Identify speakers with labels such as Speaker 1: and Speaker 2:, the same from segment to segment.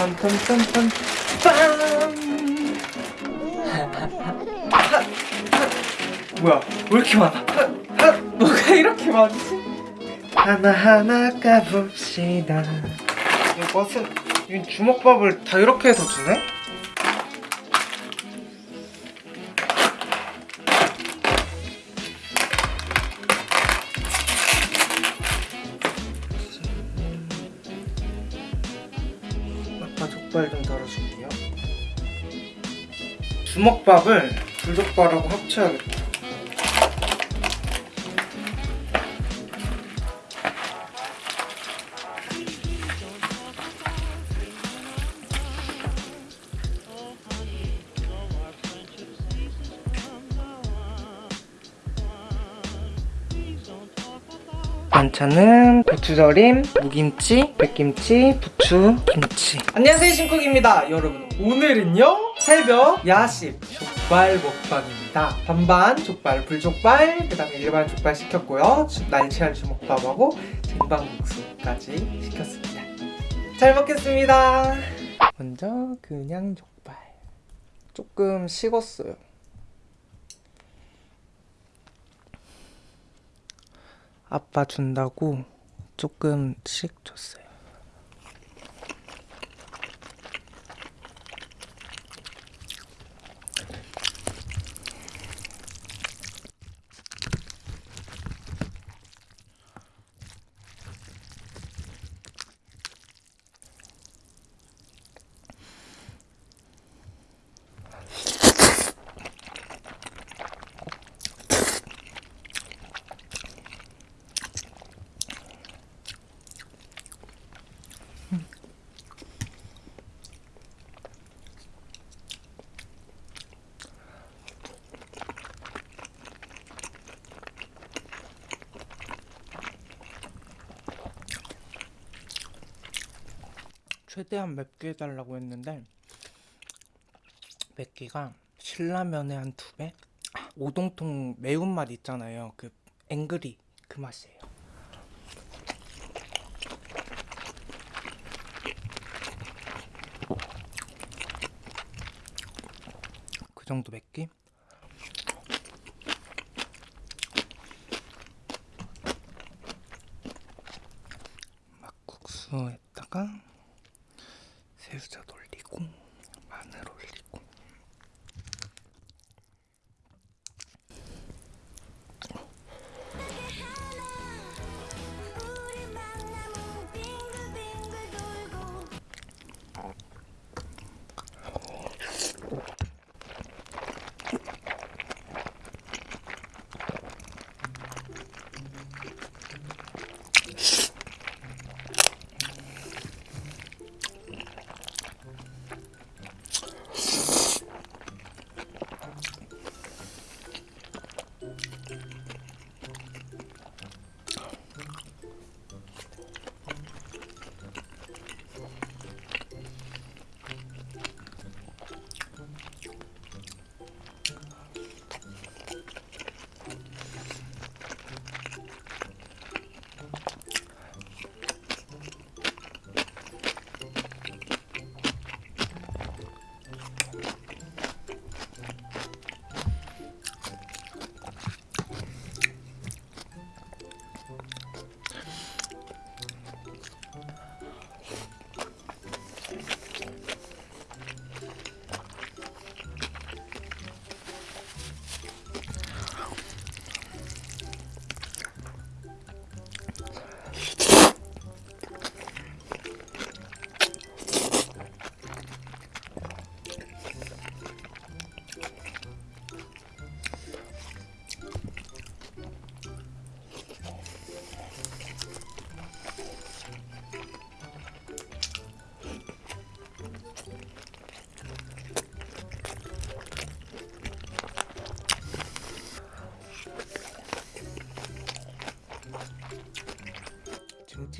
Speaker 1: 빰빰빰빰 빰! 뭐야? 왜 이렇게 많아? 뭐가 이렇게 많지? 하나하나 까봅시다. 이것은 이 주먹밥을 다 이렇게 해서 주네? 주먹밥을 불족발하고 합쳐야겠다. 반찬은 고추절임, 무김치, 백김치, 부추, 김치. 안녕하세요 신쿡입니다. 여러분 오늘은요 새벽 야식 족발 먹방입니다. 반반 족발, 불족발, 그 다음에 일반 족발 시켰고요. 주- 날치알 주먹밥하고 쟁반국수까지 시켰습니다. 잘 먹겠습니다. 먼저 그냥 족발. 조금 식었어요. 아빠 준다고 조금 씩 줬어요. 최대한 맵게 해달라고 했는데 맵기가 신라면의 한 두 배? 아, 오동통 매운맛 있잖아요. 그 앵그리 그 맛이에요. 그 정도 맵기?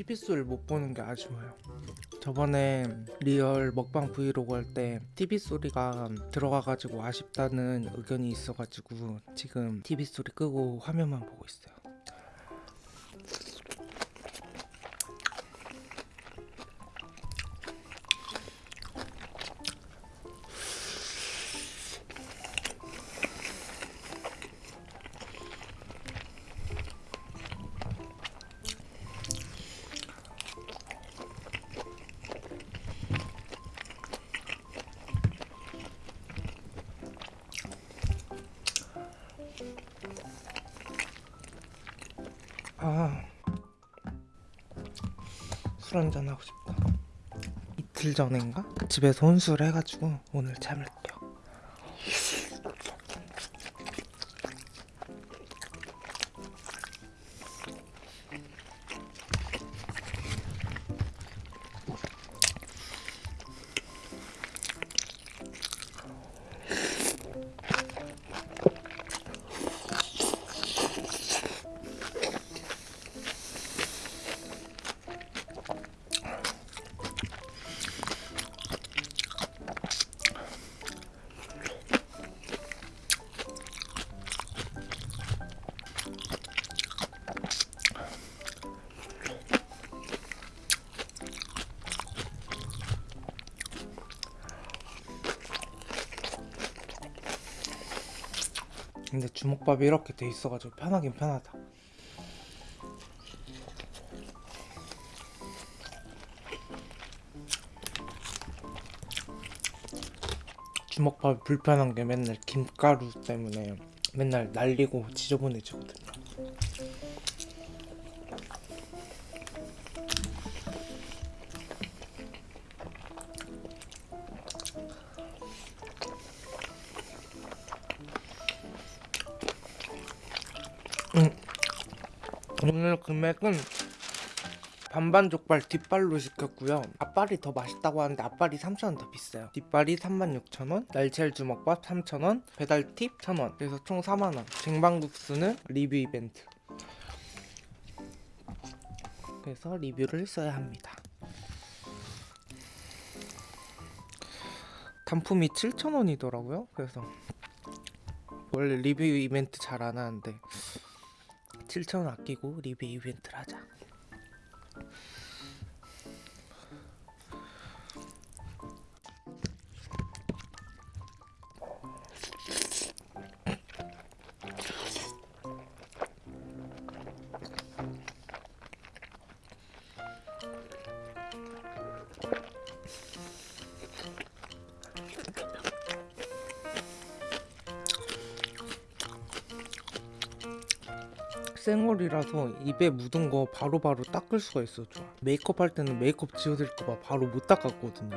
Speaker 1: TV 소리를 못 보는 게 아쉬워요. 저번에 리얼 먹방 브이로그 할 때 TV 소리가 들어가가지고 아쉽다는 의견이 있어가지고 지금 TV 소리 끄고 화면만 보고 있어요. 아, 술 한잔 하고 싶다. 이틀 전인가 집에서 혼술 해가지고 오늘 참을 근데 주먹밥이 이렇게 돼 있어가지고 편하긴 편하다. 주먹밥이 불편한 게 맨날 김가루 때문에 맨날 날리고 지저분해지거든요. 오늘 금액은 반반 족발 뒷발로 시켰고요. 앞발이 더 맛있다고 하는데 앞발이 3,000원 더 비싸요. 뒷발이 36,000원, 날치알 주먹밥 3,000원, 배달 팁 1,000원. 그래서 총 4만원. 쟁반국수는 리뷰 이벤트. 그래서 리뷰를 써야 합니다. 단품이 7,000원이더라고요. 그래서 원래 리뷰 이벤트 잘 안 하는데 7,000원 아끼고 리뷰 이벤트를 하자. 생얼이라서 입에 묻은 거 바로 바로 닦을 수가 있어 좋아 메이크업 할 때는 메이크업 지워질까봐 바로 못 닦았거든요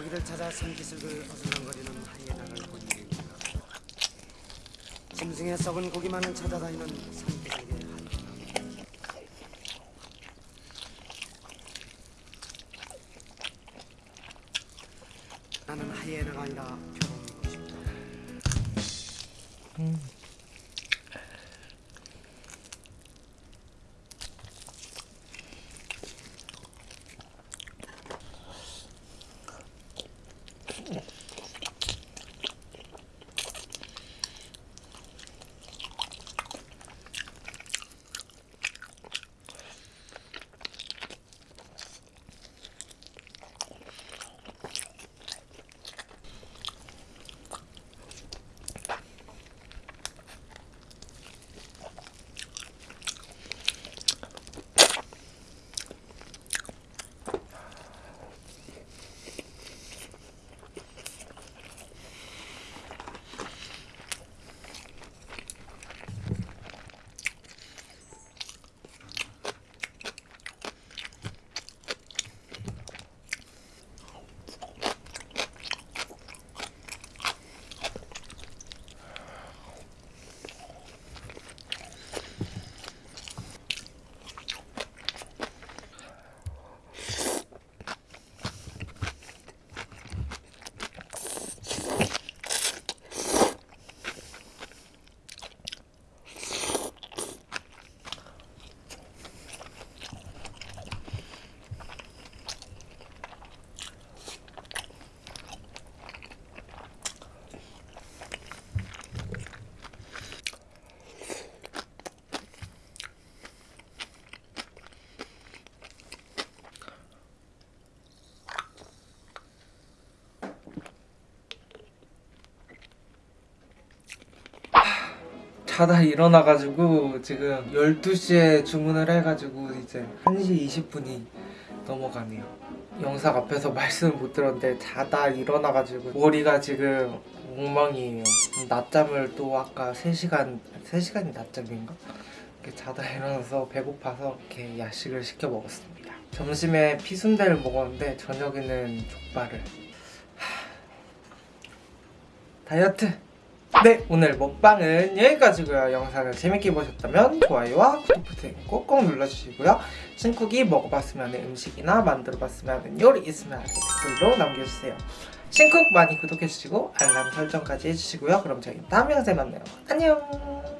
Speaker 2: 먹이를 찾아 산기슭을 어슬렁거리는 하이에나를 본 일입니다. 짐승의 썩은 고기만을 찾아다니는 산기 상기
Speaker 1: 자다 일어나가지고 지금 12시에 주문을 해가지고 이제 1시 20분이 넘어가네요. 영상 앞에서 말씀을 못 들었는데 자다 일어나가지고 머리가 지금 엉망이에요. 낮잠을 또 아까 3시간, 3시간이 낮잠인가? 이렇게 자다 일어나서 배고파서 이렇게 야식을 시켜 먹었습니다. 점심에 피순대를 먹었는데 저녁에는 족발을. 하... 다이어트! 네 오늘 먹방은 여기까지고요. 영상을 재밌게 보셨다면 좋아요와 구독 버튼 꼭꼭 눌러주시고요. 신쿡이 먹어봤으면 하는 음식이나 만들어봤으면 하는 요리 있으면 댓글로 남겨주세요. 신쿡 많이 구독해주시고 알람 설정까지 해주시고요. 그럼 저희 다음 영상에 만나요. 안녕